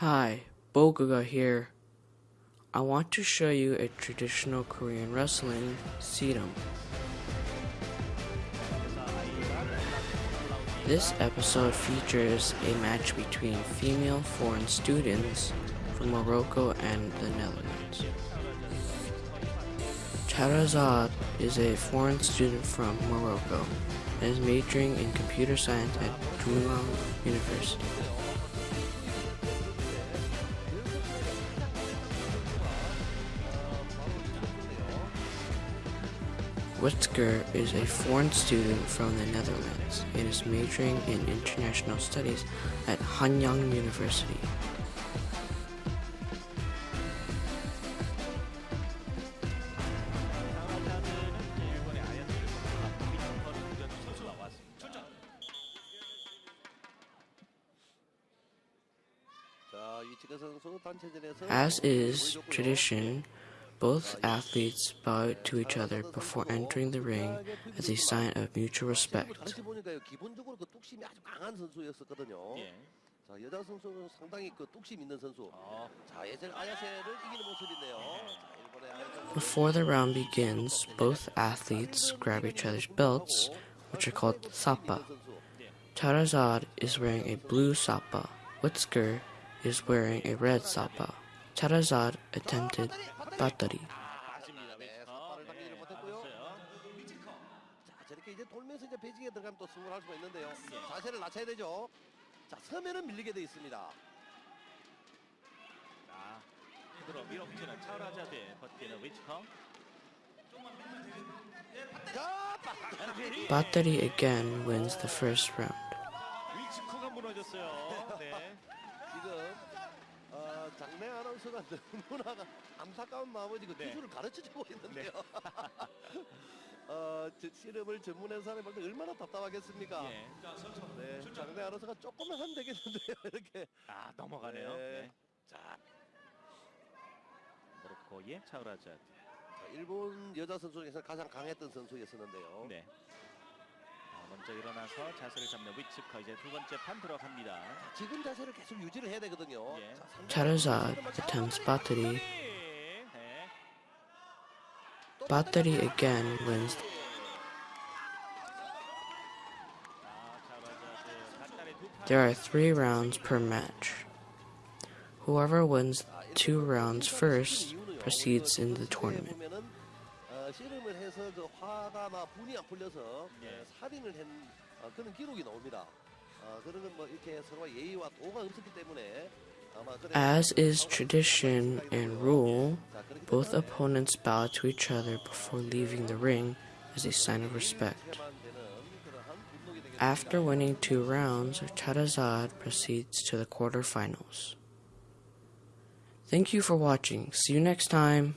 Hi, Bogaga here. I want to show you a traditional Korean wrestling, Ssireum. This episode features a match between female foreign students from Morocco and the Netherlands. Charazad is a foreign student from Morocco and is majoring in computer science at Chulalongkorn University. Witsker is a foreign student from the Netherlands and is majoring in international studies at Hanyang University. As is tradition, both athletes bow to each other before entering the ring as a sign of mutual respect. Before the round begins, both athletes grab each other's belts, which are called sapa. Charazad is wearing a blue sapa. Witsker is wearing a red sapa. Charazad attempted battery. 저렇게 이제 돌면서 이제 배지기에 들어가면 또 승부를 할 수가 있는데요. 자세를 낮춰야 되죠. 자, 서면은 밀리게 돼 있습니다. 자, 그대로 밀어붙이는 차라자드의 버티는 위치커. 자, 빠따리. Battery again wins the first round. 아나운서가 너무나 안타까운 마음으로 그 네. 기술을 가르쳐주고 있는데요. 어, 저 씨름을 전문한 때 얼마나 답답하겠습니까? 예. 네, 장내 아나운서가 조금만 하면 되겠는데요. 이렇게. 아, 넘어가네요. 네. 네. 자. 모로코의 차라자드. 자, 일본 여자 선수 중에서 가장 강했던 선수였었는데요. 네. 자, 먼저 일어나서 자세를 잡는 위치커 이제 두 번째 판 들어갑니다. 지금 자세를 계속 유지를 해야 되거든요. 예. 자, 상대방 Charizard 선수들은 attempts 막 battery. 네. 또 Battery again wins. 자, 차라자드 간단히 두 판. There are three rounds per match. Whoever wins two rounds first proceeds in the tournament. 씨름을 해서 그 화가 분이 안 풀려서 네. 살인을 한 어, 그런 기록이 나옵니다. 어, 그런 건뭐 이렇게 서로 예의와 도가 없었기 때문에 As is tradition and rule, both opponents bow to each other before leaving the ring as a sign of respect. After winning two rounds, Charazad proceeds to the quarterfinals. Thank you for watching. See you next time.